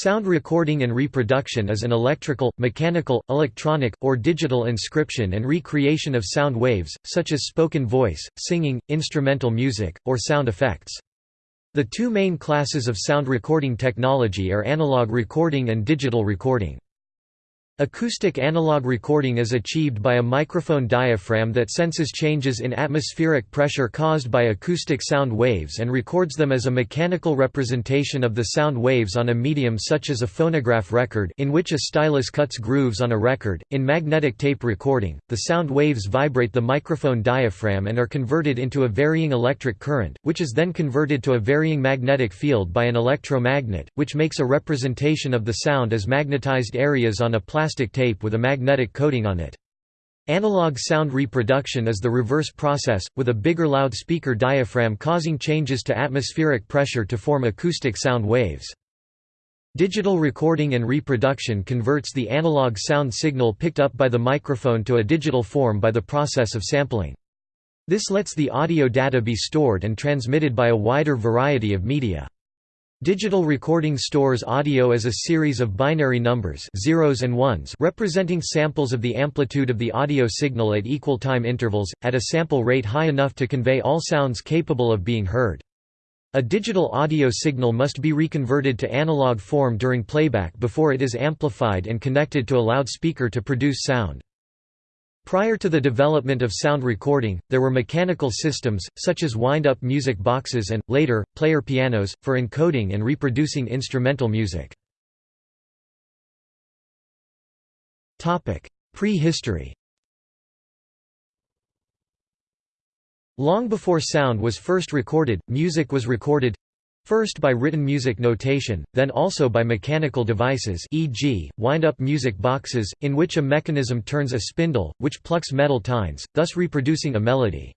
Sound recording and reproduction is an electrical, mechanical, electronic, or digital inscription and recreation of sound waves, such as spoken voice, singing, instrumental music, or sound effects. The two main classes of sound recording technology are analog recording and digital recording. Acoustic analog recording is achieved by a microphone diaphragm that senses changes in atmospheric pressure caused by acoustic sound waves and records them as a mechanical representation of the sound waves on a medium such as a phonograph record in which a stylus cuts grooves on a record. In magnetic tape recording, the sound waves vibrate the microphone diaphragm and are converted into a varying electric current, which is then converted to a varying magnetic field by an electromagnet, which makes a representation of the sound as magnetized areas on a plastic plastic tape with a magnetic coating on it. Analog sound reproduction is the reverse process, with a bigger loudspeaker diaphragm causing changes to atmospheric pressure to form acoustic sound waves. Digital recording and reproduction converts the analog sound signal picked up by the microphone to a digital form by the process of sampling. This lets the audio data be stored and transmitted by a wider variety of media. Digital recording stores audio as a series of binary numbers zeros and ones representing samples of the amplitude of the audio signal at equal time intervals, at a sample rate high enough to convey all sounds capable of being heard. A digital audio signal must be reconverted to analog form during playback before it is amplified and connected to a loudspeaker to produce sound. Prior to the development of sound recording, there were mechanical systems, such as wind-up music boxes and, later, player pianos, for encoding and reproducing instrumental music. Prehistory Long before sound was first recorded, music was recorded First by written music notation, then also by mechanical devices e.g., wind-up music boxes, in which a mechanism turns a spindle, which plucks metal tines, thus reproducing a melody.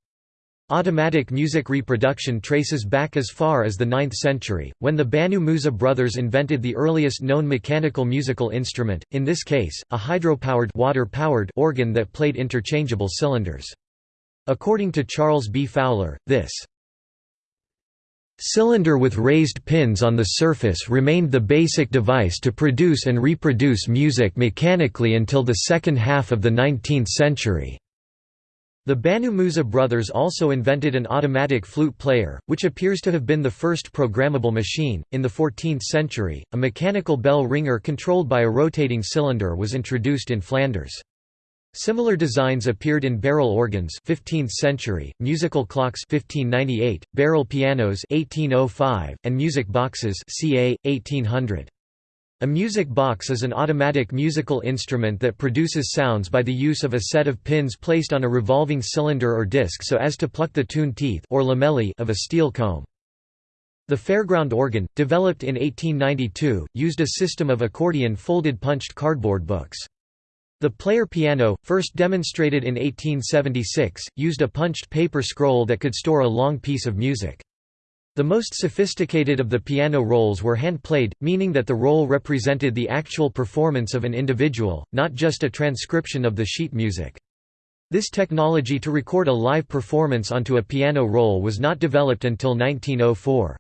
Automatic music reproduction traces back as far as the 9th century, when the Banu Musa brothers invented the earliest known mechanical musical instrument, in this case, a hydropowered water-powered organ that played interchangeable cylinders. According to Charles B. Fowler, this Cylinder with raised pins on the surface remained the basic device to produce and reproduce music mechanically until the second half of the 19th century. The Banu Musa brothers also invented an automatic flute player, which appears to have been the first programmable machine. In the 14th century, a mechanical bell ringer controlled by a rotating cylinder was introduced in Flanders. Similar designs appeared in barrel organs 15th century, musical clocks 1598, barrel pianos 1805, and music boxes ca. 1800. A music box is an automatic musical instrument that produces sounds by the use of a set of pins placed on a revolving cylinder or disc so as to pluck the tune teeth or lamellae of a steel comb. The fairground organ, developed in 1892, used a system of accordion folded punched cardboard books. The player piano, first demonstrated in 1876, used a punched paper scroll that could store a long piece of music. The most sophisticated of the piano rolls were hand-played, meaning that the roll represented the actual performance of an individual, not just a transcription of the sheet music. This technology to record a live performance onto a piano roll was not developed until 1904.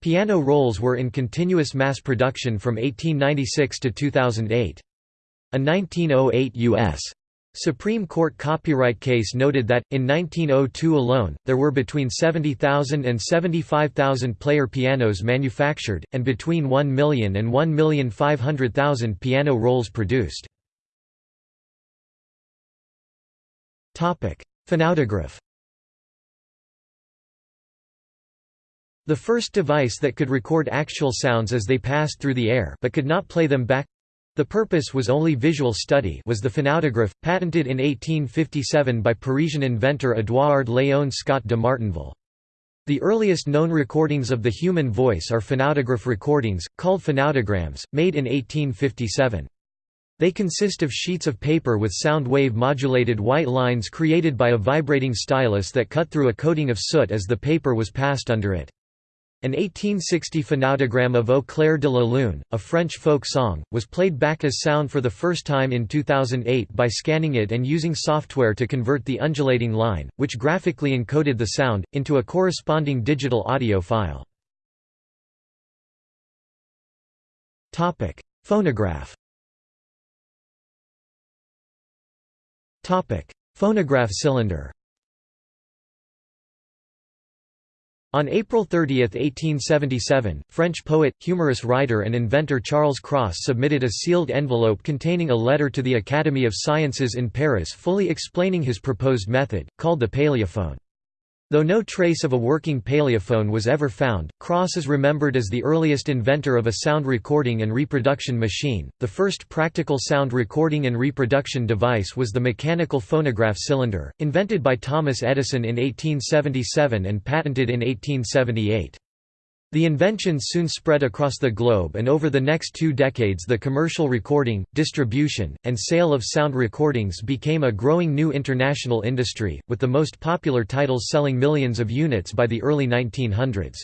Piano rolls were in continuous mass production from 1896 to 2008. A 1908 U.S. Supreme Court copyright case noted that, in 1902 alone, there were between 70,000 and 75,000 player pianos manufactured, and between 1 million and 1,500,000 piano rolls produced. Phonautograph The first device that could record actual sounds as they passed through the air but could not play them back the purpose was only visual study was the phonautograph, patented in 1857 by Parisian inventor Édouard Léon Scott de Martinville. The earliest known recordings of the human voice are phonautograph recordings, called phonautograms, made in 1857. They consist of sheets of paper with sound wave modulated white lines created by a vibrating stylus that cut through a coating of soot as the paper was passed under it. An 1860 phonautogram of Au clair de la lune, a French folk song, was played back as sound for the first time in 2008 by scanning it and using software to convert the undulating line, which graphically encoded the sound, into a corresponding digital audio file. Phonograph Phonograph cylinder On April 30, 1877, French poet, humorous writer and inventor Charles Cros submitted a sealed envelope containing a letter to the Academy of Sciences in Paris fully explaining his proposed method, called the Paléophone. Though no trace of a working paléophone was ever found, Cros is remembered as the earliest inventor of a sound recording and reproduction machine. The first practical sound recording and reproduction device was the mechanical phonograph cylinder, invented by Thomas Edison in 1877 and patented in 1878. The invention soon spread across the globe and over the next two decades the commercial recording, distribution, and sale of sound recordings became a growing new international industry, with the most popular titles selling millions of units by the early 1900s.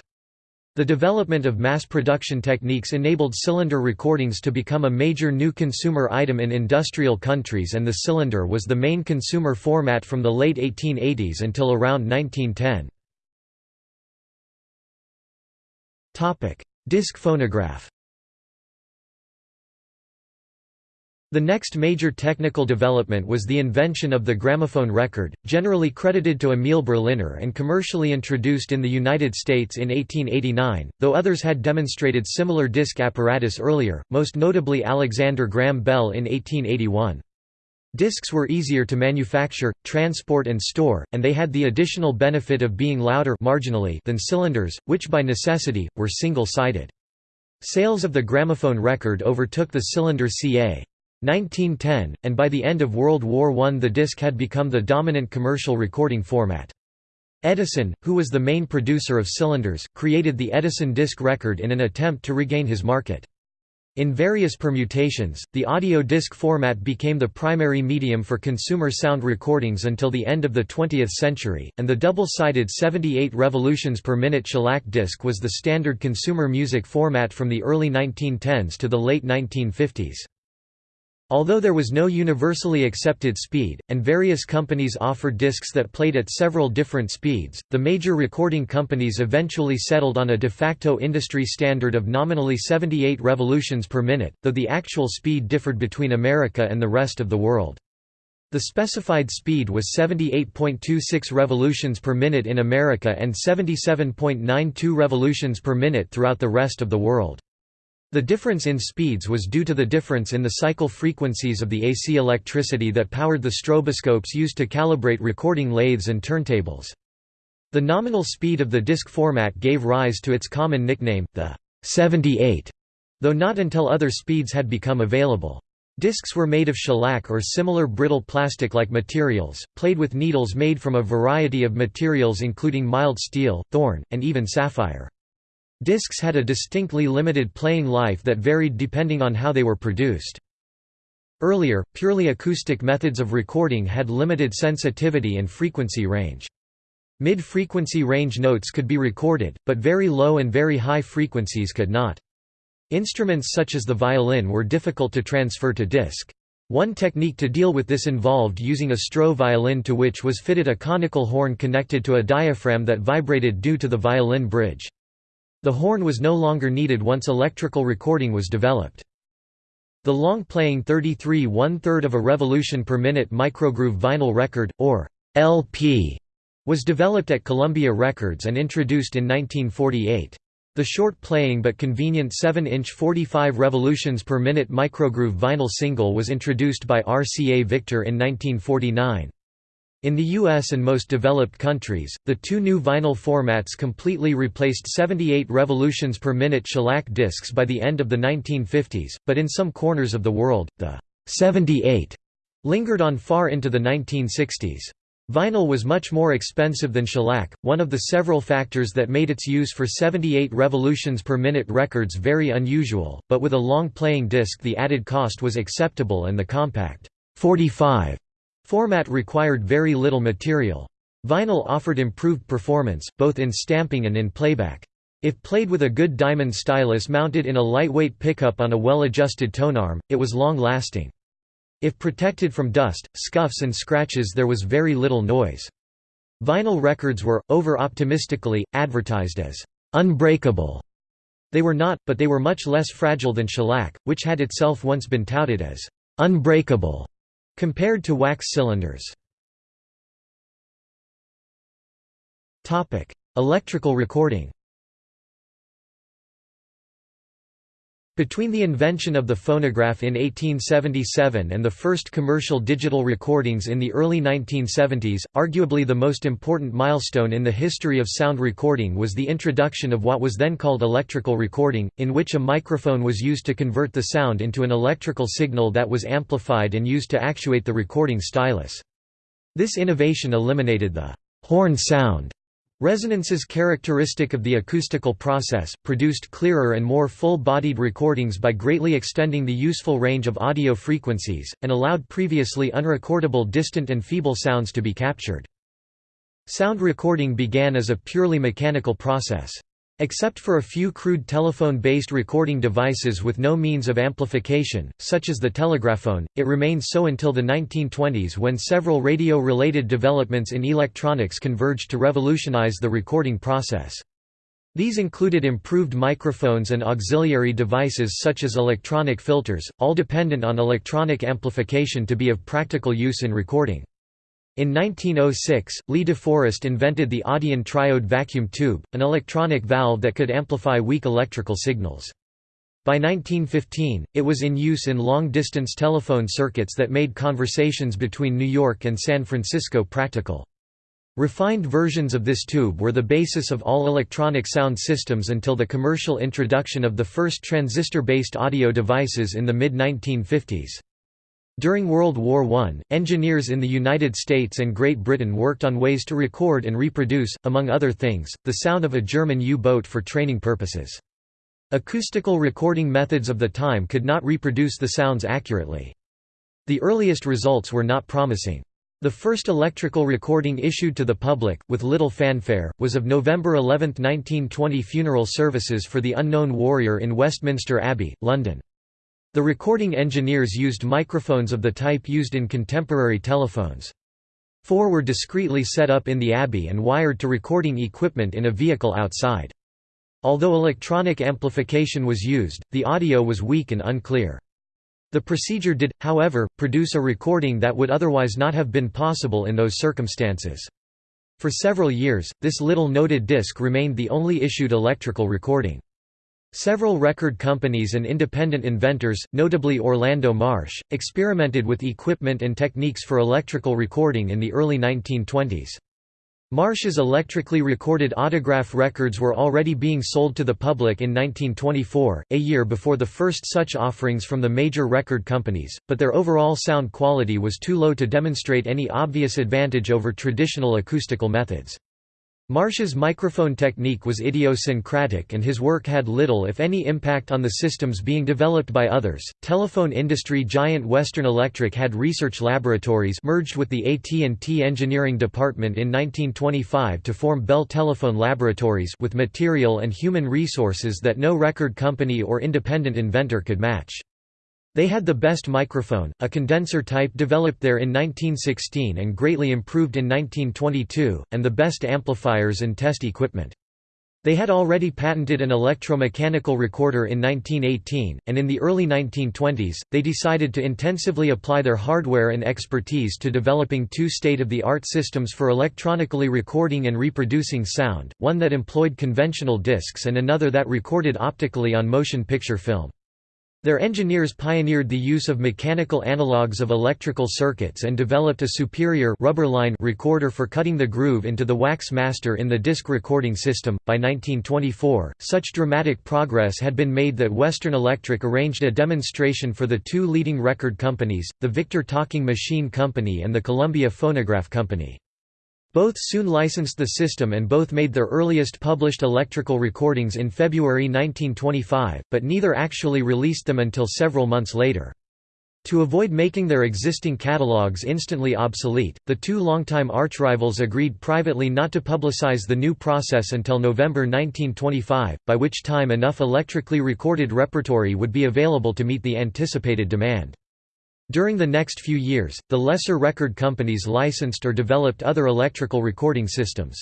The development of mass production techniques enabled cylinder recordings to become a major new consumer item in industrial countries and the cylinder was the main consumer format from the late 1880s until around 1910. Disc phonograph The next major technical development was the invention of the gramophone record, generally credited to Emil Berliner and commercially introduced in the United States in 1889, though others had demonstrated similar disc apparatus earlier, most notably Alexander Graham Bell in 1881. Discs were easier to manufacture, transport and store, and they had the additional benefit of being louder marginally than cylinders, which by necessity, were single-sided. Sales of the gramophone record overtook the cylinder ca. 1910, and by the end of World War I the disc had become the dominant commercial recording format. Edison, who was the main producer of cylinders, created the Edison disc record in an attempt to regain his market. In various permutations, the audio disc format became the primary medium for consumer sound recordings until the end of the 20th century, and the double-sided 78 revolutions per minute shellac disc was the standard consumer music format from the early 1910s to the late 1950s. Although there was no universally accepted speed, and various companies offered discs that played at several different speeds, the major recording companies eventually settled on a de facto industry standard of nominally 78 revolutions per minute, though the actual speed differed between America and the rest of the world. The specified speed was 78.26 revolutions per minute in America and 77.92 revolutions per minute throughout the rest of the world. The difference in speeds was due to the difference in the cycle frequencies of the AC electricity that powered the stroboscopes used to calibrate recording lathes and turntables. The nominal speed of the disc format gave rise to its common nickname, the 78, though not until other speeds had become available. Discs were made of shellac or similar brittle plastic-like materials, played with needles made from a variety of materials including mild steel, thorn, and even sapphire. Discs had a distinctly limited playing life that varied depending on how they were produced. Earlier, purely acoustic methods of recording had limited sensitivity and frequency range. Mid-frequency range notes could be recorded, but very low and very high frequencies could not. Instruments such as the violin were difficult to transfer to disc. One technique to deal with this involved using a Stroh violin to which was fitted a conical horn connected to a diaphragm that vibrated due to the violin bridge. The horn was no longer needed once electrical recording was developed. The long-playing 33 one-third of a revolution per minute microgroove vinyl record, or LP, was developed at Columbia Records and introduced in 1948. The short-playing but convenient 7-inch 45 revolutions per minute microgroove vinyl single was introduced by RCA Victor in 1949. In the US and most developed countries, the two new vinyl formats completely replaced 78 revolutions per minute shellac discs by the end of the 1950s, but in some corners of the world, the 78 lingered on far into the 1960s. Vinyl was much more expensive than shellac, one of the several factors that made its use for 78 revolutions per minute records very unusual, but with a long playing disc the added cost was acceptable and the compact 45 Format required very little material. Vinyl offered improved performance, both in stamping and in playback. If played with a good diamond stylus mounted in a lightweight pickup on a well-adjusted tonearm, it was long-lasting. If protected from dust, scuffs and scratches there was very little noise. Vinyl records were, over-optimistically, advertised as «unbreakable» They were not, but they were much less fragile than shellac, which had itself once been touted as unbreakable compared to wax cylinders. Electrical recording Between the invention of the phonograph in 1877 and the first commercial digital recordings in the early 1970s, arguably the most important milestone in the history of sound recording was the introduction of what was then called electrical recording, in which a microphone was used to convert the sound into an electrical signal that was amplified and used to actuate the recording stylus. This innovation eliminated the horn sound Resonances characteristic of the acoustical process, produced clearer and more full-bodied recordings by greatly extending the useful range of audio frequencies, and allowed previously unrecordable distant and feeble sounds to be captured. Sound recording began as a purely mechanical process. Except for a few crude telephone-based recording devices with no means of amplification, such as the telegraphone, it remained so until the 1920s when several radio-related developments in electronics converged to revolutionize the recording process. These included improved microphones and auxiliary devices such as electronic filters, all dependent on electronic amplification to be of practical use in recording. In 1906, Lee De Forest invented the Audion triode vacuum tube, an electronic valve that could amplify weak electrical signals. By 1915, it was in use in long-distance telephone circuits that made conversations between New York and San Francisco practical. Refined versions of this tube were the basis of all electronic sound systems until the commercial introduction of the first transistor-based audio devices in the mid-1950s. During World War I, engineers in the United States and Great Britain worked on ways to record and reproduce, among other things, the sound of a German U-boat for training purposes. Acoustical recording methods of the time could not reproduce the sounds accurately. The earliest results were not promising. The first electrical recording issued to the public, with little fanfare, was of November 11, 1920 funeral services for the unknown warrior in Westminster Abbey, London. The recording engineers used microphones of the type used in contemporary telephones. Four were discreetly set up in the abbey and wired to recording equipment in a vehicle outside. Although electronic amplification was used, the audio was weak and unclear. The procedure did, however, produce a recording that would otherwise not have been possible in those circumstances. For several years, this little noted disc remained the only issued electrical recording. Several record companies and independent inventors, notably Orlando Marsh, experimented with equipment and techniques for electrical recording in the early 1920s. Marsh's electrically recorded autograph records were already being sold to the public in 1924, a year before the first such offerings from the major record companies, but their overall sound quality was too low to demonstrate any obvious advantage over traditional acoustical methods. Marsh's microphone technique was idiosyncratic and his work had little if any impact on the systems being developed by others. Telephone industry giant Western Electric had research laboratories merged with the AT&T engineering department in 1925 to form Bell Telephone Laboratories with material and human resources that no record company or independent inventor could match. They had the best microphone, a condenser type developed there in 1916 and greatly improved in 1922, and the best amplifiers and test equipment. They had already patented an electromechanical recorder in 1918, and in the early 1920s, they decided to intensively apply their hardware and expertise to developing two state-of-the-art systems for electronically recording and reproducing sound, one that employed conventional discs and another that recorded optically on motion picture film. Their engineers pioneered the use of mechanical analogues of electrical circuits and developed a superior rubber line recorder for cutting the groove into the wax master in the disc recording system. By 1924, such dramatic progress had been made that Western Electric arranged a demonstration for the two leading record companies, the Victor Talking Machine Company and the Columbia Phonograph Company. Both soon licensed the system and both made their earliest published electrical recordings in February 1925, but neither actually released them until several months later. To avoid making their existing catalogues instantly obsolete, the two longtime archrivals agreed privately not to publicize the new process until November 1925, by which time enough electrically recorded repertory would be available to meet the anticipated demand. During the next few years, the lesser record companies licensed or developed other electrical recording systems.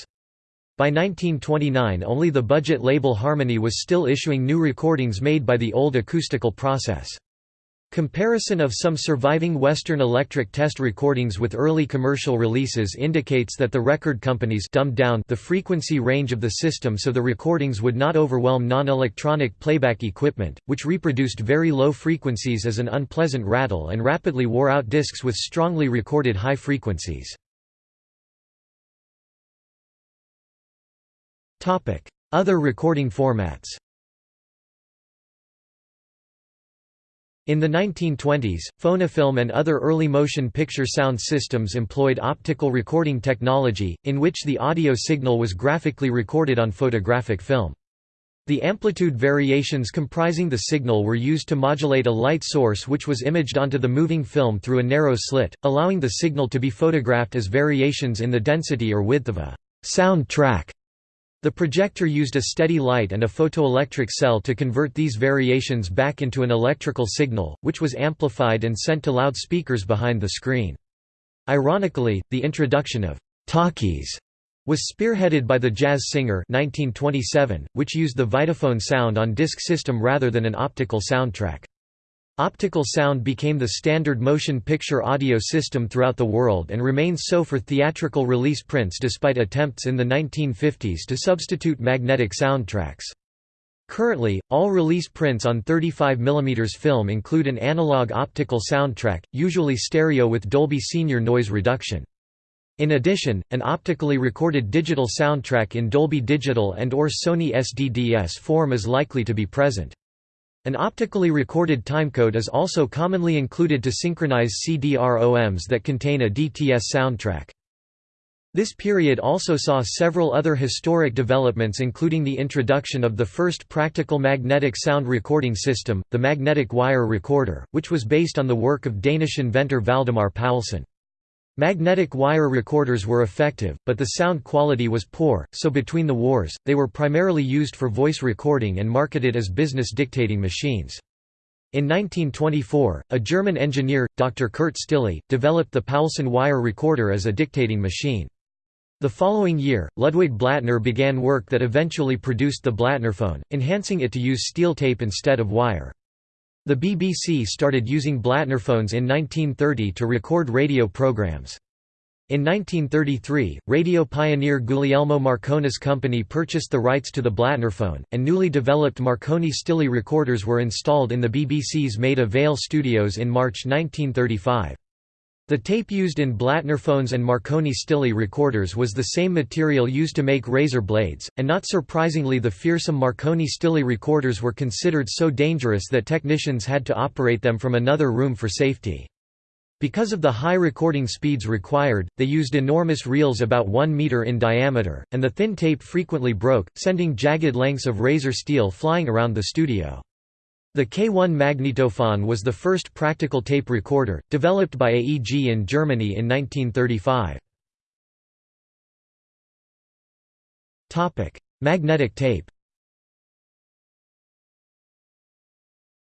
By 1929 only the budget label Harmony was still issuing new recordings made by the old acoustical process. Comparison of some surviving Western Electric test recordings with early commercial releases indicates that the record companies dumbed down the frequency range of the system so the recordings would not overwhelm non-electronic playback equipment, which reproduced very low frequencies as an unpleasant rattle and rapidly wore out discs with strongly recorded high frequencies. Other recording formats In the 1920s, phonofilm and other early motion picture sound systems employed optical recording technology, in which the audio signal was graphically recorded on photographic film. The amplitude variations comprising the signal were used to modulate a light source which was imaged onto the moving film through a narrow slit, allowing the signal to be photographed as variations in the density or width of a sound track. The projector used a steady light and a photoelectric cell to convert these variations back into an electrical signal, which was amplified and sent to loudspeakers behind the screen. Ironically, the introduction of talkies was spearheaded by the jazz singer 1927, which used the Vitaphone sound on disc system rather than an optical soundtrack. Optical sound became the standard motion picture audio system throughout the world and remains so for theatrical release prints despite attempts in the 1950s to substitute magnetic soundtracks. Currently, all release prints on 35 mm film include an analog optical soundtrack, usually stereo with Dolby Senior noise reduction. In addition, an optically recorded digital soundtrack in Dolby Digital and or Sony SDDS form is likely to be present. An optically recorded timecode is also commonly included to synchronize CD-ROMs that contain a DTS soundtrack. This period also saw several other historic developments including the introduction of the first practical magnetic sound recording system, the magnetic wire recorder, which was based on the work of Danish inventor Valdemar Poulsen. Magnetic wire recorders were effective, but the sound quality was poor, so between the wars, they were primarily used for voice recording and marketed as business dictating machines. In 1924, a German engineer, Dr. Kurt Stille, developed the Poulsen wire recorder as a dictating machine. The following year, Ludwig Blattner began work that eventually produced the Blattnerphone, enhancing it to use steel tape instead of wire. The BBC started using Blattnerphones in 1930 to record radio programs. In 1933, radio pioneer Guglielmo Marconi's company purchased the rights to the Blattnerphone, and newly developed Marconi Stille recorders were installed in the BBC's Maida Vale studios in March 1935. The tape used in Blattner phones and Marconi Stille recorders was the same material used to make razor blades, and not surprisingly the fearsome Marconi Stille recorders were considered so dangerous that technicians had to operate them from another room for safety. Because of the high recording speeds required, they used enormous reels about 1 meter in diameter, and the thin tape frequently broke, sending jagged lengths of razor steel flying around the studio. The K1 magnetophone was the first practical tape recorder, developed by AEG in Germany in 1935. Magnetic tape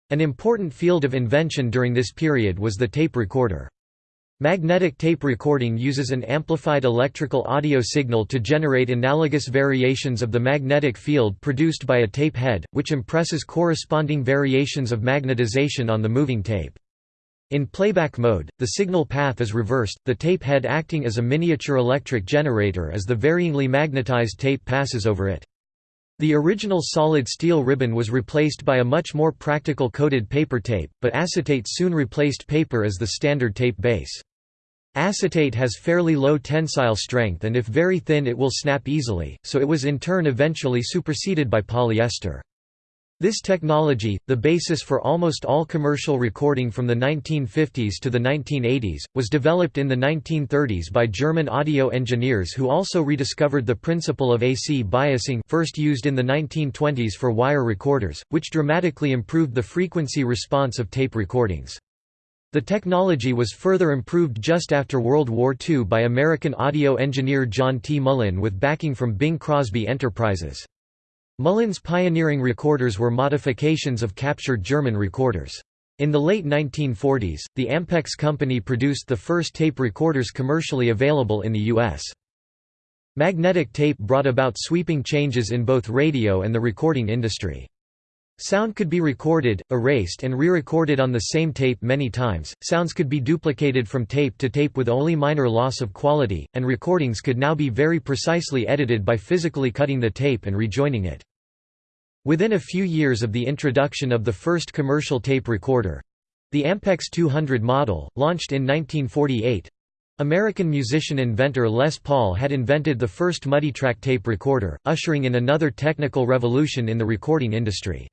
An important field of invention during this period was the tape recorder. Magnetic tape recording uses an amplified electrical audio signal to generate analogous variations of the magnetic field produced by a tape head, which impresses corresponding variations of magnetization on the moving tape. In playback mode, the signal path is reversed, the tape head acting as a miniature electric generator as the varyingly magnetized tape passes over it. The original solid steel ribbon was replaced by a much more practical coated paper tape, but acetate soon replaced paper as the standard tape base. Acetate has fairly low tensile strength and if very thin it will snap easily, so it was in turn eventually superseded by polyester. This technology, the basis for almost all commercial recording from the 1950s to the 1980s, was developed in the 1930s by German audio engineers who also rediscovered the principle of AC biasing first used in the 1920s for wire recorders, which dramatically improved the frequency response of tape recordings. The technology was further improved just after World War II by American audio engineer John T. Mullin with backing from Bing Crosby Enterprises. Mullin's pioneering recorders were modifications of captured German recorders. In the late 1940s, the Ampex company produced the first tape recorders commercially available in the U.S. Magnetic tape brought about sweeping changes in both radio and the recording industry. Sound could be recorded, erased and re-recorded on the same tape many times, sounds could be duplicated from tape to tape with only minor loss of quality, and recordings could now be very precisely edited by physically cutting the tape and rejoining it. Within a few years of the introduction of the first commercial tape recorder—the Ampex 200 model, launched in 1948, American musician-inventor Les Paul had invented the first multitrack tape recorder, ushering in another technical revolution in the recording industry.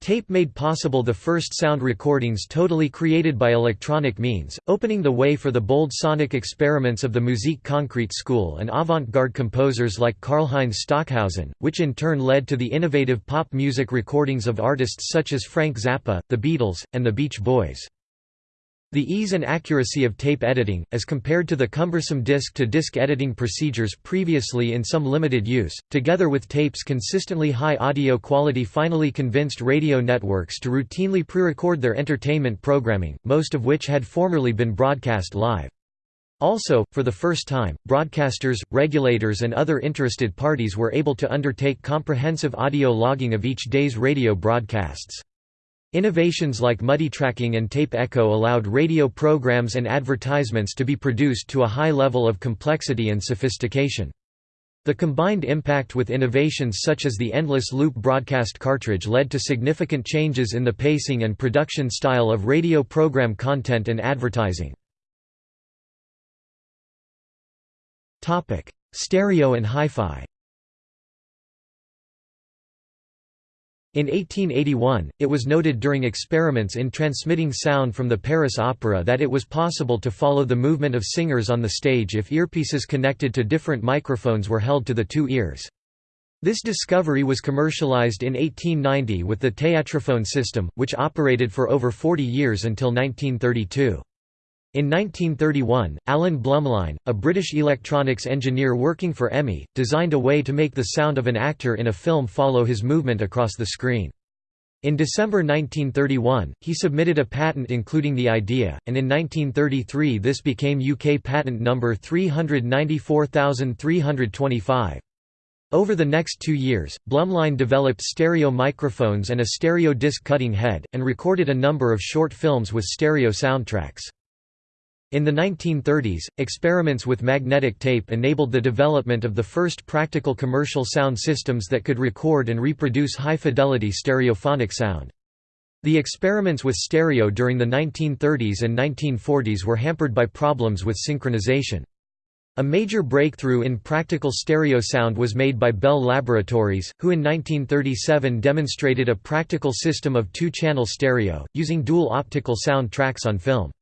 Tape made possible the first sound recordings totally created by electronic means, opening the way for the bold sonic experiments of the musique concrète school and avant-garde composers like Karlheinz Stockhausen, which in turn led to the innovative pop music recordings of artists such as Frank Zappa, the Beatles, and the Beach Boys. The ease and accuracy of tape editing, as compared to the cumbersome disc-to-disc -disc editing procedures previously in some limited use, together with tape's consistently high audio quality finally convinced radio networks to routinely pre-record their entertainment programming, most of which had formerly been broadcast live. Also, for the first time, broadcasters, regulators and other interested parties were able to undertake comprehensive audio logging of each day's radio broadcasts. Innovations like multitracking and tape echo allowed radio programs and advertisements to be produced to a high level of complexity and sophistication. The combined impact with innovations such as the endless loop broadcast cartridge led to significant changes in the pacing and production style of radio program content and advertising. Stereo and hi-fi In 1881, it was noted during experiments in transmitting sound from the Paris Opera that it was possible to follow the movement of singers on the stage if earpieces connected to different microphones were held to the two ears. This discovery was commercialized in 1890 with the Théâtrophone system, which operated for over 40 years until 1932. In 1931, Alan Blumlein, a British electronics engineer working for EMI, designed a way to make the sound of an actor in a film follow his movement across the screen. In December 1931, he submitted a patent including the idea, and in 1933 this became UK patent number 394325. Over the next two years, Blumlein developed stereo microphones and a stereo disc cutting head, and recorded a number of short films with stereo soundtracks. In the 1930s, experiments with magnetic tape enabled the development of the first practical commercial sound systems that could record and reproduce high-fidelity stereophonic sound. The experiments with stereo during the 1930s and 1940s were hampered by problems with synchronization. A major breakthrough in practical stereo sound was made by Bell Laboratories, who in 1937 demonstrated a practical system of two-channel stereo, using dual optical sound tracks on film.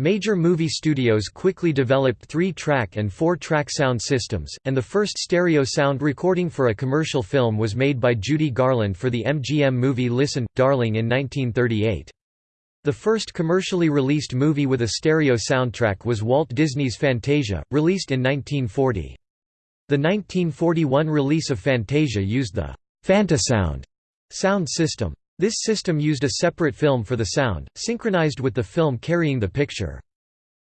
Major movie studios quickly developed three-track and four-track sound systems, and the first stereo sound recording for a commercial film was made by Judy Garland for the MGM movie Listen, Darling in 1938. The first commercially released movie with a stereo soundtrack was Walt Disney's Fantasia, released in 1940. The 1941 release of Fantasia used the Fantasound sound system. This system used a separate film for the sound, synchronized with the film carrying the picture.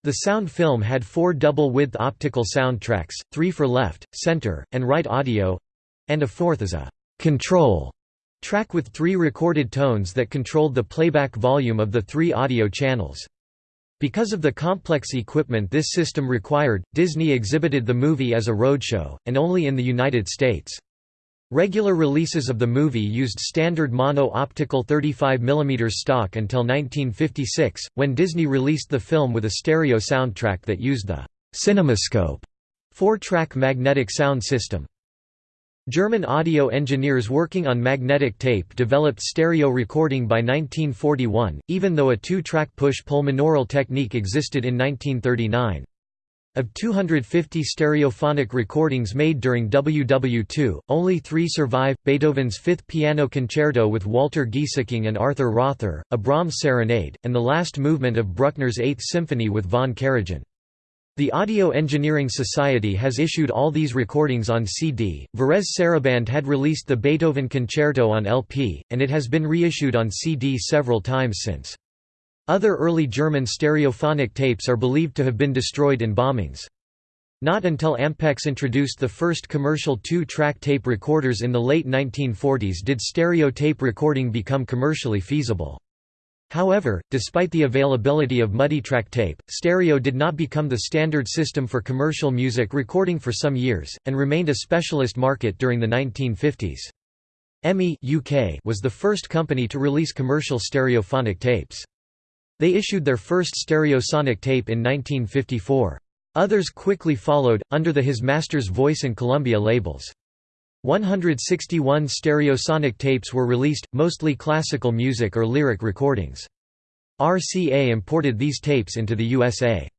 The sound film had four double-width optical sound tracks, three for left, center, and right audio—and a fourth as a «control» track with three recorded tones that controlled the playback volume of the three audio channels. Because of the complex equipment this system required, Disney exhibited the movie as a roadshow, and only in the United States. Regular releases of the movie used standard mono-optical 35 mm stock until 1956, when Disney released the film with a stereo soundtrack that used the «Cinemascope» four-track magnetic sound system. German audio engineers working on magnetic tape developed stereo recording by 1941, even though a two-track push-pull monaural technique existed in 1939. Of 250 stereophonic recordings made during WW2, only three survive, Beethoven's Fifth Piano Concerto with Walter Gieseking and Arthur Rother, a Brahms serenade, and the last movement of Bruckner's Eighth Symphony with von Karajan. The Audio Engineering Society has issued all these recordings on CD. Varèse Sarabande had released the Beethoven Concerto on LP, and it has been reissued on CD several times since. Other early German stereophonic tapes are believed to have been destroyed in bombings. Not until Ampex introduced the first commercial two-track tape recorders in the late 1940s did stereo tape recording become commercially feasible. However, despite the availability of multitrack tape, stereo did not become the standard system for commercial music recording for some years, and remained a specialist market during the 1950s. EMI was the first company to release commercial stereophonic tapes. They issued their first stereosonic tape in 1954. Others quickly followed, under the His Master's Voice and Columbia labels. 161 stereosonic tapes were released, mostly classical music or lyric recordings. RCA imported these tapes into the USA.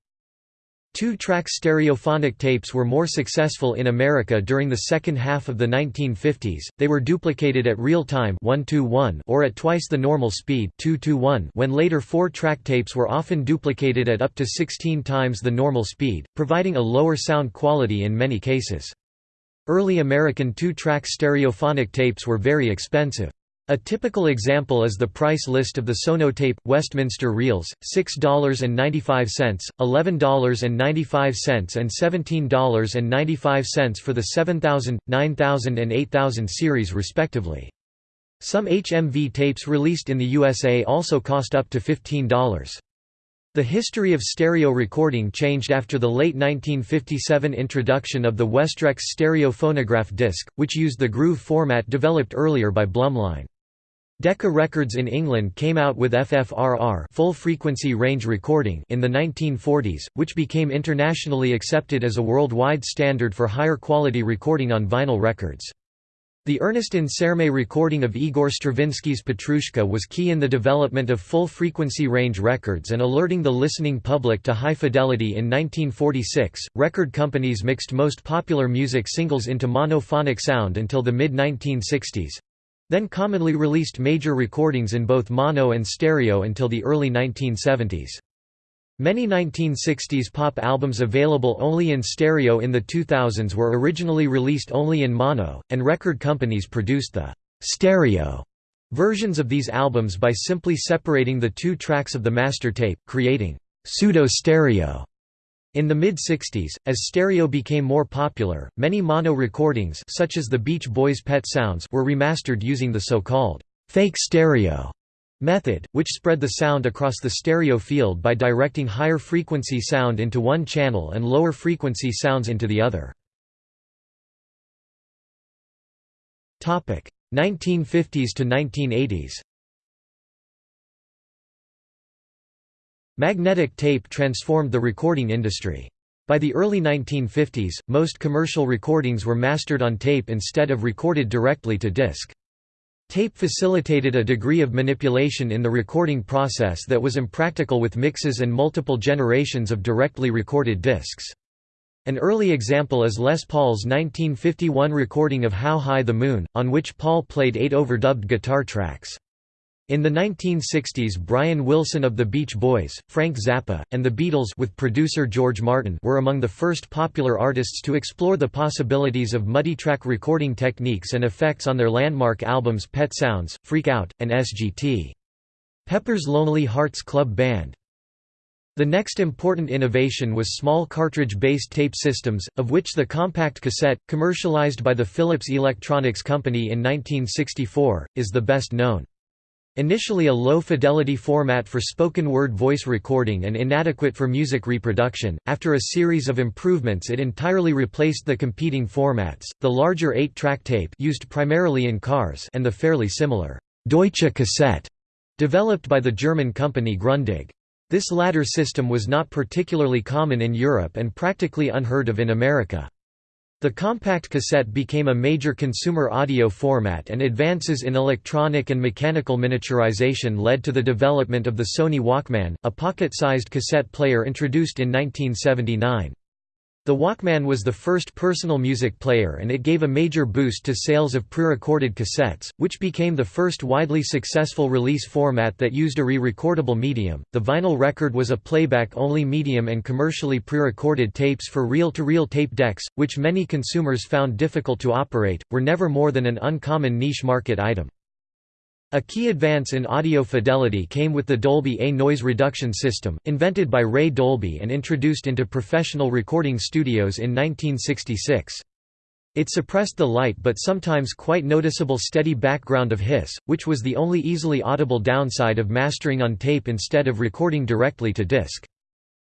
Two-track stereophonic tapes were more successful in America during the second half of the 1950s. They were duplicated at real time 1 or at twice the normal speed 2 when later four-track tapes were often duplicated at up to 16 times the normal speed, providing a lower sound quality in many cases. Early American two-track stereophonic tapes were very expensive. A typical example is the price list of the Sonotape, Westminster Reels, $6.95, $11.95 and $17.95 for the 7000, 9000 and 8000 series respectively. Some HMV tapes released in the USA also cost up to $15. The history of stereo recording changed after the late 1957 introduction of the Westrex stereo phonograph disc, which used the groove format developed earlier by Blumlein. Decca Records in England came out with FFRR full frequency range recording in the 1940s, which became internationally accepted as a worldwide standard for higher quality recording on vinyl records. The Ernest Ansermet recording of Igor Stravinsky's Petrushka was key in the development of full-frequency range records and alerting the listening public to high fidelity in 1946. Record companies mixed most popular music singles into monophonic sound until the mid-1960s. Then commonly released major recordings in both mono and stereo until the early 1970s. Many 1960s pop albums available only in stereo in the 2000s were originally released only in mono, and record companies produced the stereo versions of these albums by simply separating the two tracks of the master tape, creating pseudo-stereo. In the mid-60s, as stereo became more popular, many mono recordings such as the Beach Boys' Pet Sounds were remastered using the so-called fake stereo method, which spread the sound across the stereo field by directing higher frequency sound into one channel and lower frequency sounds into the other. 1950s to 1980s Magnetic tape transformed the recording industry. By the early 1950s, most commercial recordings were mastered on tape instead of recorded directly to disc. Tape facilitated a degree of manipulation in the recording process that was impractical with mixes and multiple generations of directly recorded discs. An early example is Les Paul's 1951 recording of How High the Moon, on which Paul played eight overdubbed guitar tracks. In the 1960s Brian Wilson of the Beach Boys, Frank Zappa, and the Beatles with producer George Martin were among the first popular artists to explore the possibilities of muddy multitrack recording techniques and effects on their landmark albums Pet Sounds, Freak Out, and SGT. Pepper's Lonely Hearts Club Band. The next important innovation was small cartridge-based tape systems, of which the compact cassette, commercialized by the Philips Electronics Company in 1964, is the best known. Initially a low-fidelity format for spoken-word voice recording and inadequate for music reproduction, after a series of improvements it entirely replaced the competing formats, the larger 8-track tape used primarily in cars and the fairly similar Deutsche cassette, developed by the German company Grundig. This latter system was not particularly common in Europe and practically unheard of in America. The compact cassette became a major consumer audio format and advances in electronic and mechanical miniaturization led to the development of the Sony Walkman, a pocket-sized cassette player introduced in 1979. The Walkman was the first personal music player and it gave a major boost to sales of pre-recorded cassettes, which became the first widely successful release format that used a re-recordable medium. The vinyl record was a playback-only medium and commercially pre-recorded tapes for reel-to-reel -reel tape decks, which many consumers found difficult to operate, were never more than an uncommon niche market item. A key advance in audio fidelity came with the Dolby A noise reduction system, invented by Ray Dolby and introduced into professional recording studios in 1966. It suppressed the light but sometimes quite noticeable steady background of hiss, which was the only easily audible downside of mastering on tape instead of recording directly to disc.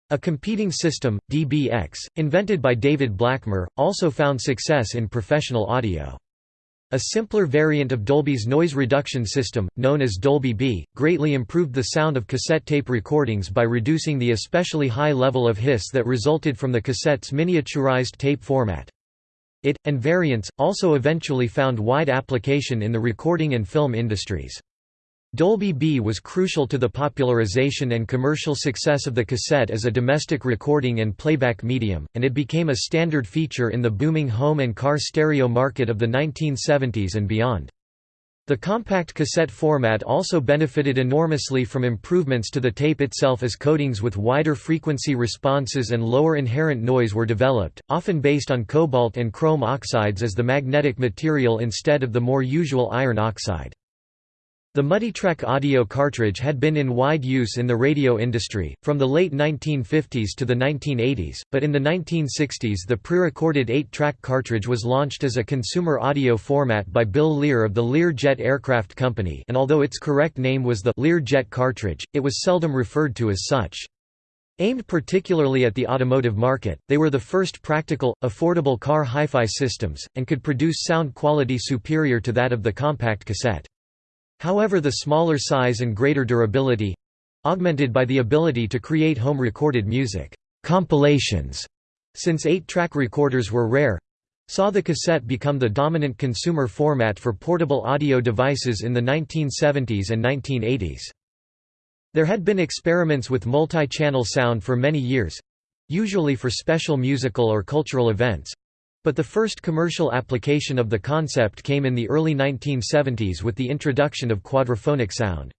A competing system, DBX, invented by David Blackmer, also found success in professional audio. A simpler variant of Dolby's noise reduction system, known as Dolby B, greatly improved the sound of cassette tape recordings by reducing the especially high level of hiss that resulted from the cassette's miniaturized tape format. It, and variants, also eventually found wide application in the recording and film industries. Dolby B was crucial to the popularization and commercial success of the cassette as a domestic recording and playback medium, and it became a standard feature in the booming home and car stereo market of the 1970s and beyond. The compact cassette format also benefited enormously from improvements to the tape itself as coatings with wider frequency responses and lower inherent noise were developed, often based on cobalt and chrome oxides as the magnetic material instead of the more usual iron oxide. The Multitrack audio cartridge had been in wide use in the radio industry, from the late 1950s to the 1980s, but in the 1960s the pre-recorded 8-track cartridge was launched as a consumer audio format by Bill Lear of the Lear-Jet Aircraft Company and although its correct name was the Lear-Jet cartridge, it was seldom referred to as such. Aimed particularly at the automotive market, they were the first practical, affordable car hi-fi systems, and could produce sound quality superior to that of the compact cassette. However the smaller size and greater durability—augmented by the ability to create home-recorded music compilations, since eight-track recorders were rare—saw the cassette become the dominant consumer format for portable audio devices in the 1970s and 1980s. There had been experiments with multi-channel sound for many years—usually for special musical or cultural events, but the first commercial application of the concept came in the early 1970s with the introduction of quadraphonic sound.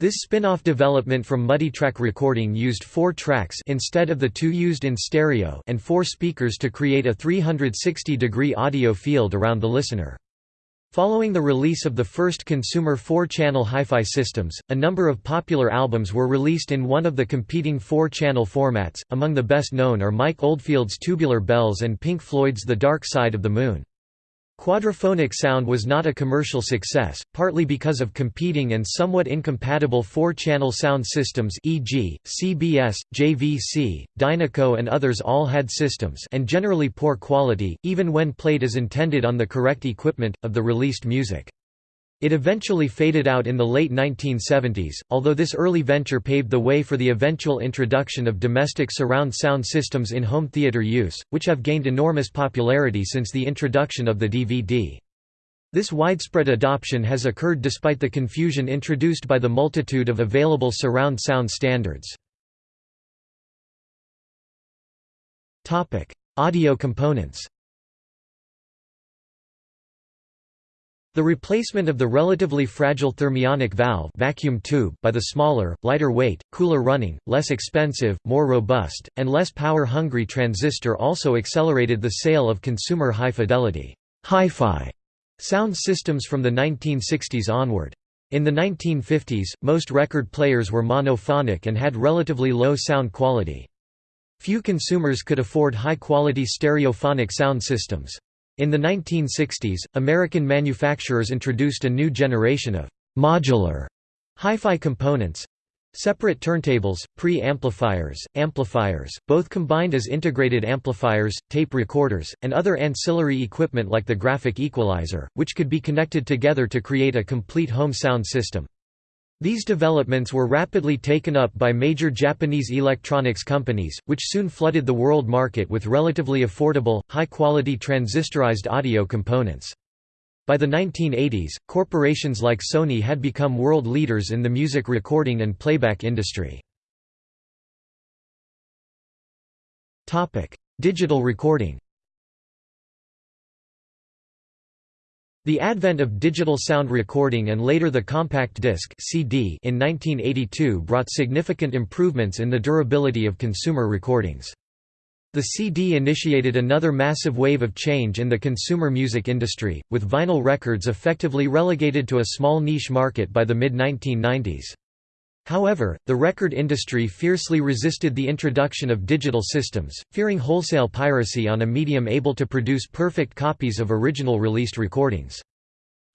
This spin-off development from multitrack recording used four tracks instead of the two used in stereo and four speakers to create a 360-degree audio field around the listener. Following the release of the first consumer four-channel hi-fi systems, a number of popular albums were released in one of the competing four-channel formats, among the best known are Mike Oldfield's Tubular Bells and Pink Floyd's The Dark Side of the Moon. Quadraphonic sound was not a commercial success, partly because of competing and somewhat incompatible four-channel sound systems e.g., CBS, JVC, Dynaco and others all had systems and generally poor quality, even when played as intended on the correct equipment, of the released music. It eventually faded out in the late 1970s, although this early venture paved the way for the eventual introduction of domestic surround sound systems in home theater use, which have gained enormous popularity since the introduction of the DVD. This widespread adoption has occurred despite the confusion introduced by the multitude of available surround sound standards. Audio components The replacement of the relatively fragile thermionic valve vacuum tube by the smaller, lighter weight, cooler running, less expensive, more robust, and less power-hungry transistor also accelerated the sale of consumer high-fidelity hi-fi sound systems from the 1960s onward. In the 1950s, most record players were monophonic and had relatively low sound quality. Few consumers could afford high-quality stereophonic sound systems. In the 1960s, American manufacturers introduced a new generation of modular hi-fi components separate turntables, pre-amplifiers, amplifiers, both combined as integrated amplifiers, tape recorders, and other ancillary equipment like the graphic equalizer, which could be connected together to create a complete home sound system. These developments were rapidly taken up by major Japanese electronics companies, which soon flooded the world market with relatively affordable, high-quality transistorized audio components. By the 1980s, corporations like Sony had become world leaders in the music recording and playback industry. Digital recording The advent of digital sound recording and later the compact disc CD in 1982 brought significant improvements in the durability of consumer recordings. The CD initiated another massive wave of change in the consumer music industry, with vinyl records effectively relegated to a small niche market by the mid-1990s. However, the record industry fiercely resisted the introduction of digital systems, fearing wholesale piracy on a medium able to produce perfect copies of original released recordings.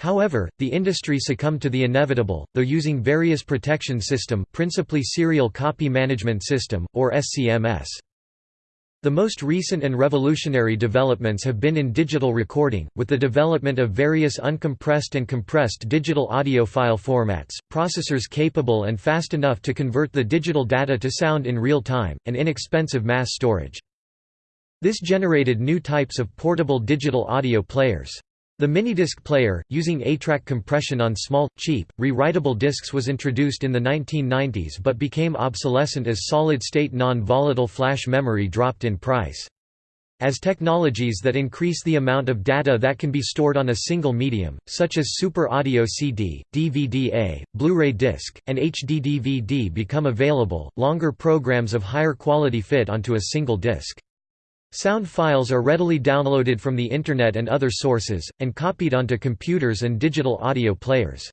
However, the industry succumbed to the inevitable, though using various protection system principally Serial Copy Management System, or SCMS. The most recent and revolutionary developments have been in digital recording, with the development of various uncompressed and compressed digital audio file formats, processors capable and fast enough to convert the digital data to sound in real time, and inexpensive mass storage. This generated new types of portable digital audio players. The minidisc player, using ATRAC compression on small, cheap, rewritable discs was introduced in the 1990s but became obsolescent as solid-state non-volatile flash memory dropped in price. As technologies that increase the amount of data that can be stored on a single medium, such as Super Audio CD, DVD-A, Blu-ray disc, and HD-DVD become available, longer programs of higher quality fit onto a single disc. Sound files are readily downloaded from the Internet and other sources, and copied onto computers and digital audio players.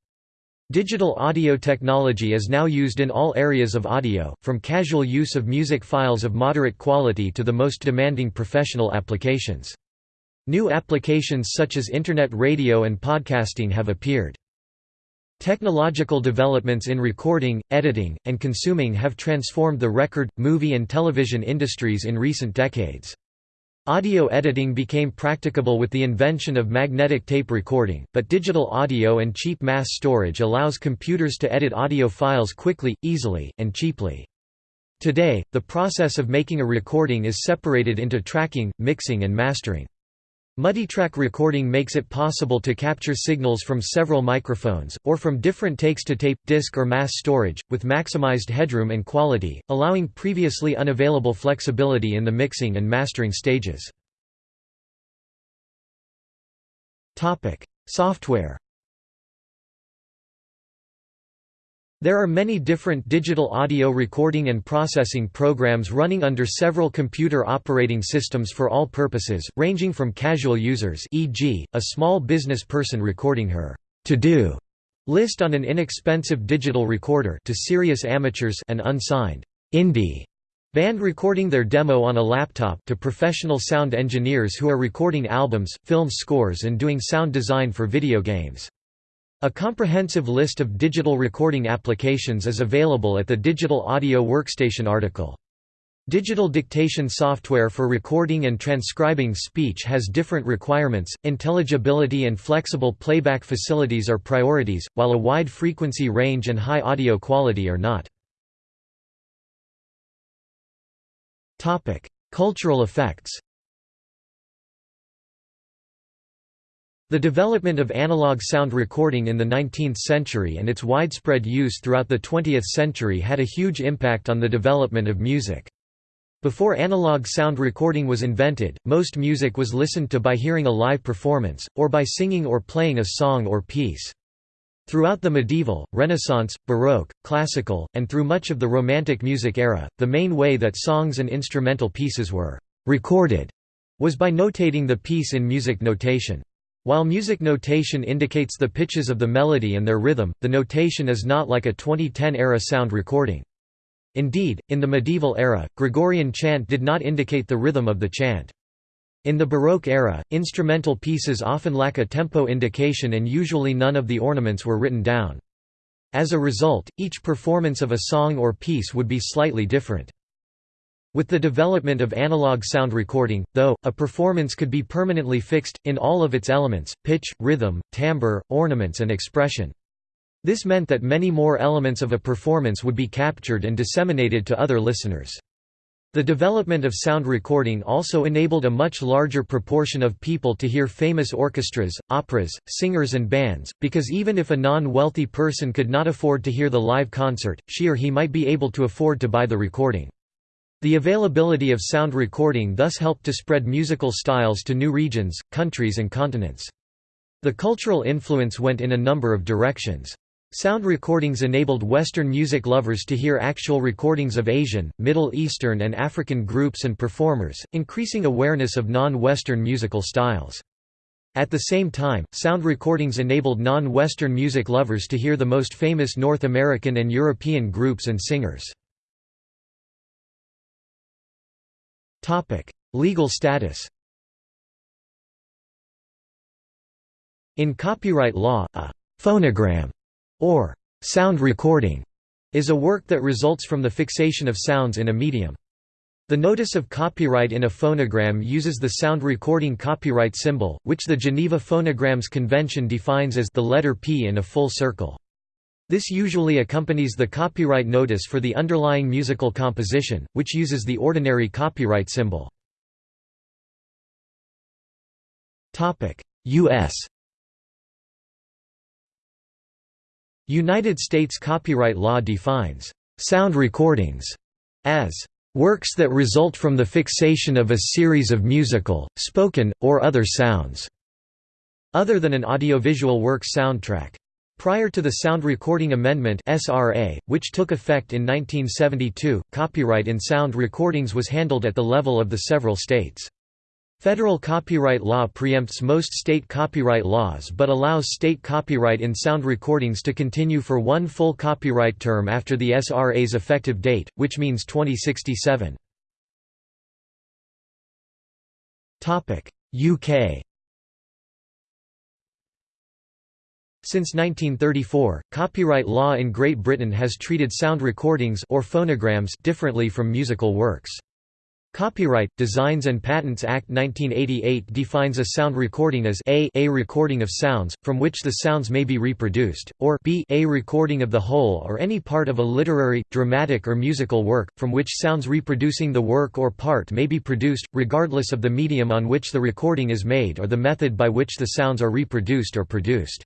Digital audio technology is now used in all areas of audio, from casual use of music files of moderate quality to the most demanding professional applications. New applications such as Internet radio and podcasting have appeared. Technological developments in recording, editing, and consuming have transformed the record, movie and television industries in recent decades. Audio editing became practicable with the invention of magnetic tape recording, but digital audio and cheap mass storage allows computers to edit audio files quickly, easily, and cheaply. Today, the process of making a recording is separated into tracking, mixing and mastering. Multitrack recording makes it possible to capture signals from several microphones, or from different takes to tape, disk or mass storage, with maximized headroom and quality, allowing previously unavailable flexibility in the mixing and mastering stages. Software There are many different digital audio recording and processing programs running under several computer operating systems for all purposes, ranging from casual users e.g., a small business person recording her to-do list on an inexpensive digital recorder to serious amateurs and unsigned indie band recording their demo on a laptop to professional sound engineers who are recording albums, film scores and doing sound design for video games. A comprehensive list of digital recording applications is available at the Digital Audio Workstation article. Digital dictation software for recording and transcribing speech has different requirements, intelligibility and flexible playback facilities are priorities, while a wide frequency range and high audio quality are not. Cultural effects The development of analog sound recording in the 19th century and its widespread use throughout the 20th century had a huge impact on the development of music. Before analog sound recording was invented, most music was listened to by hearing a live performance, or by singing or playing a song or piece. Throughout the medieval, Renaissance, Baroque, Classical, and through much of the Romantic music era, the main way that songs and instrumental pieces were «recorded» was by notating the piece in music notation. While music notation indicates the pitches of the melody and their rhythm, the notation is not like a 2010-era sound recording. Indeed, in the medieval era, Gregorian chant did not indicate the rhythm of the chant. In the Baroque era, instrumental pieces often lack a tempo indication and usually none of the ornaments were written down. As a result, each performance of a song or piece would be slightly different. With the development of analog sound recording, though, a performance could be permanently fixed, in all of its elements, pitch, rhythm, timbre, ornaments and expression. This meant that many more elements of a performance would be captured and disseminated to other listeners. The development of sound recording also enabled a much larger proportion of people to hear famous orchestras, operas, singers and bands, because even if a non-wealthy person could not afford to hear the live concert, she or he might be able to afford to buy the recording. The availability of sound recording thus helped to spread musical styles to new regions, countries and continents. The cultural influence went in a number of directions. Sound recordings enabled Western music lovers to hear actual recordings of Asian, Middle Eastern and African groups and performers, increasing awareness of non-Western musical styles. At the same time, sound recordings enabled non-Western music lovers to hear the most famous North American and European groups and singers. Legal status In copyright law, a «phonogram» or «sound recording» is a work that results from the fixation of sounds in a medium. The notice of copyright in a phonogram uses the sound recording copyright symbol, which the Geneva Phonograms Convention defines as the letter P in a full circle. This usually accompanies the copyright notice for the underlying musical composition, which uses the ordinary copyright symbol. U.S. United States copyright law defines «sound recordings» as «works that result from the fixation of a series of musical, spoken, or other sounds» other than an audiovisual work's soundtrack. Prior to the Sound Recording Amendment (SRA), which took effect in 1972, copyright in sound recordings was handled at the level of the several states. Federal copyright law preempts most state copyright laws but allows state copyright in sound recordings to continue for one full copyright term after the SRA's effective date, which means 2067. UK Since 1934, copyright law in Great Britain has treated sound recordings or phonograms differently from musical works. Copyright, Designs and Patents Act 1988 defines a sound recording as a, a recording of sounds, from which the sounds may be reproduced, or b, a recording of the whole or any part of a literary, dramatic or musical work, from which sounds reproducing the work or part may be produced, regardless of the medium on which the recording is made or the method by which the sounds are reproduced or produced.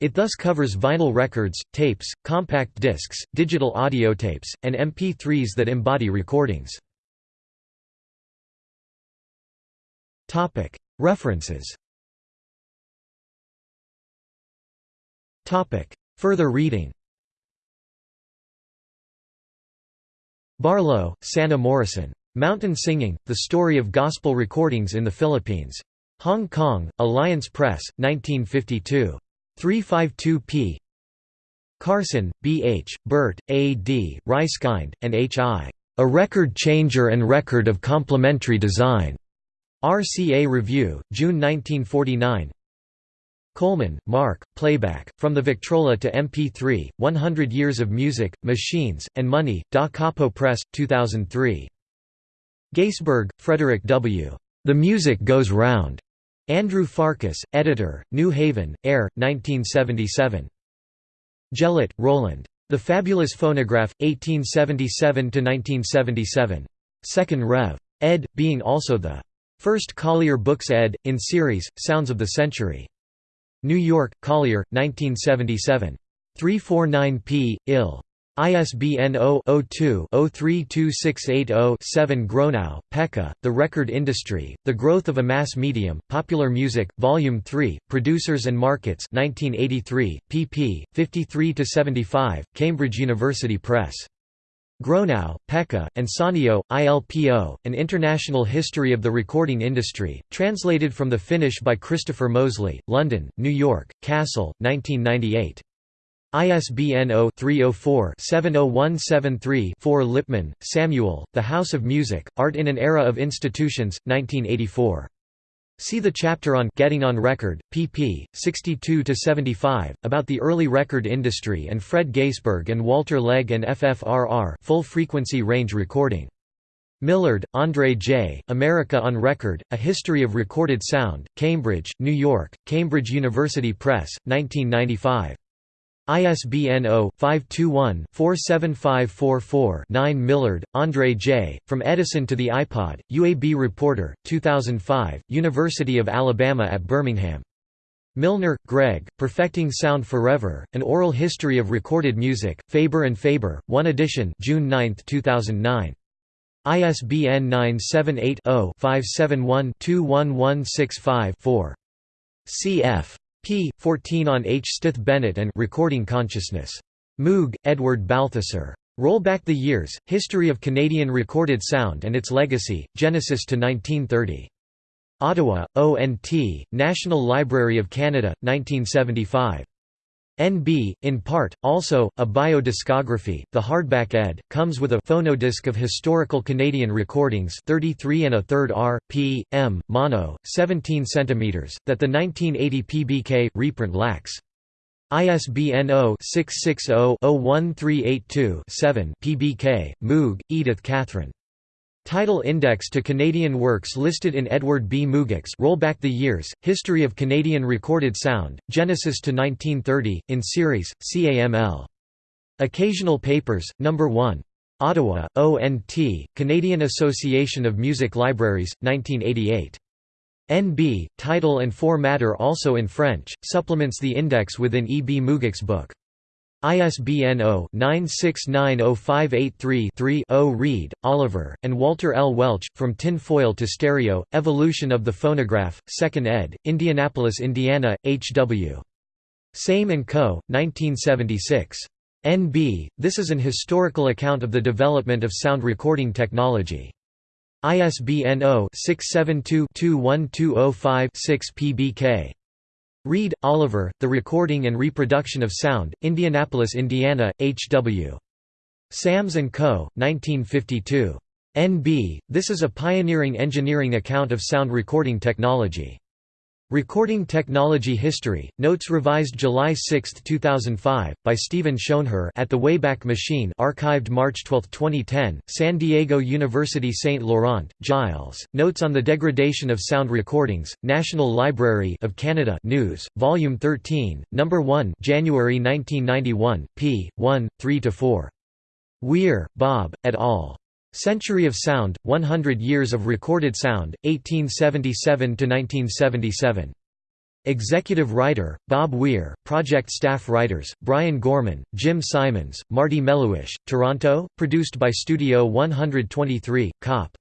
It thus covers vinyl records, tapes, compact discs, digital audio tapes, and MP3s that embody recordings. References Further reading Barlow, Sanna Morrison. Mountain Singing, The Story of Gospel Recordings in the Philippines. Hong Kong, Alliance Press, 1952. 352 p. Carson, B. H., Burt, A. D., Reiskind, and H. I. A Record Changer and Record of Complementary Design. RCA Review, June 1949 Coleman, Mark, Playback, From the Victrola to MP3, 100 Years of Music, Machines, and Money, Da Capo Press, 2003. Gaisberg, Frederick W. The Music Goes Round. Andrew Farkas, editor, New Haven, Air, 1977. Gelatt, Roland. The Fabulous Phonograph, 1877–1977. 2nd Rev. ed., being also the First Collier Books ed. in series, Sounds of the Century. New York, Collier, 1977. 349p, ill. ISBN 0-02-032680-7 Gronow, Pekka, The Record Industry, The Growth of a Mass Medium, Popular Music, Volume 3, Producers and Markets 1983, pp. 53–75, Cambridge University Press. Gronow, Pekka, and Saunio, ILPO, An International History of the Recording Industry, translated from the Finnish by Christopher Moseley, London, New York, Cassell, 1998. ISBN 0-304-70173-4 Lipman, Samuel, The House of Music, Art in an Era of Institutions, 1984. See the chapter on Getting on Record, pp. 62–75, about the early record industry and Fred Gaisberg and Walter Legge and FFRR full frequency range recording. Millard, Andre J., America on Record, A History of Recorded Sound, Cambridge, New York, Cambridge University Press, 1995. ISBN 0-521-47544-9 Millard, Andre J., From Edison to the iPod, UAB Reporter, 2005, University of Alabama at Birmingham. Milner, Greg, Perfecting Sound Forever, An Oral History of Recorded Music, Faber Faber, 1 edition June 9, 2009. ISBN 978 0 571 21165 4. Cf. P. 14 on H. Stith Bennett and Recording Consciousness. Moogk, Edward Balthasar. Roll Back the Years, History of Canadian Recorded Sound and Its Legacy, Genesis to 1930. Ottawa, ONT, National Library of Canada, 1975. NB, in part, also, a biodiscography, the hardback ed., comes with a phonodisc of historical Canadian recordings 33 and a third r, p, m, mono, 17 cm, that the 1980 PBK, reprint lacks. ISBN 0-660-01382-7 PBK, Moogk, Edith Catherine. Title Index to Canadian works listed in Edward B. Moogk's Roll Back the Years, History of Canadian Recorded Sound, Genesis to 1930, in series, CAML. Occasional Papers, No. 1. Ottawa, ONT, Canadian Association of Music Libraries, 1988. NB, title and formatter also in French, supplements the index within E. B. Moogk's book. ISBN 0-9690583-3-0 Reed, Oliver, and Walter L. Welch, From Tin Foil to Stereo, Evolution of the Phonograph, 2nd ed., Indianapolis, Indiana, H.W. Sams & Co., 1976. NB, this is an historical account of the development of sound recording technology. ISBN 0-672-21205-6 PBK. Reed, Oliver, The Recording and Reproduction of Sound, Indianapolis, Indiana, H.W. Sams & Co., 1952. N.B., this is a pioneering engineering account of sound recording technology. Recording Technology History, Notes revised July 6, 2005, by Steven Schoenherr at The Wayback Machine archived March 12, 2010, San Diego University St. Laurent, Giles, Notes on the Degradation of Sound Recordings, National Library of Canada News, Volume 13, No. 1 January 1991, p. 1, 3–4. Weir, Bob, et al. Century of Sound, 100 Years of Recorded Sound, 1877–1977. Executive writer, Bob Weir, project staff writers, Brian Gorman, Jim Simons, Marty Melhuish, Toronto, produced by Studio 123, Cop.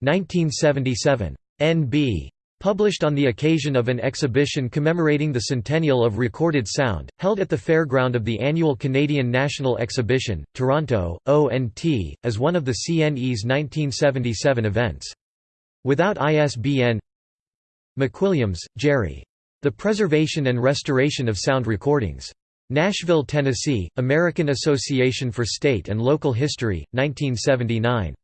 1977. N.B. Published on the occasion of an exhibition commemorating the centennial of recorded sound, held at the fairground of the annual Canadian National Exhibition, Toronto, ONT, as one of the CNE's 1977 events. Without ISBN McWilliams, Jerry. The Preservation and Restoration of Sound Recordings. Nashville, Tennessee, American Association for State and Local History, 1979.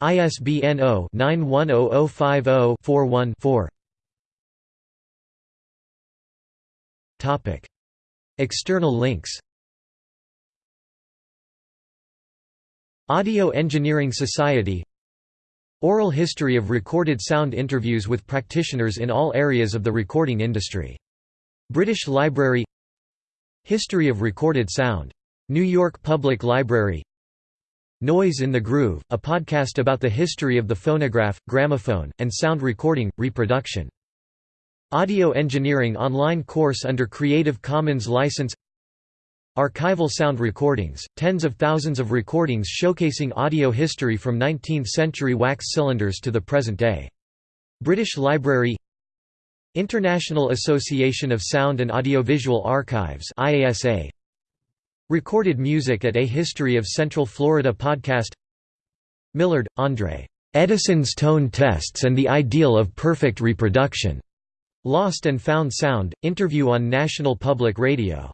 ISBN 0-910050-41-4 External links. Audio Engineering Society. Oral history of recorded sound interviews with practitioners in all areas of the recording industry. British Library. History of recorded sound. New York Public Library Noise in the Groove, a podcast about the history of the phonograph, gramophone, and sound recording, reproduction. Audio Engineering online course under Creative Commons license Archival sound recordings, tens of thousands of recordings showcasing audio history from 19th-century wax cylinders to the present day. British Library International Association of Sound and Audiovisual Archives IASA Recorded music at A History of Central Florida podcast Millard, Andre. Edison's Tone Tests and the Ideal of Perfect Reproduction. Lost and Found Sound, interview on National Public Radio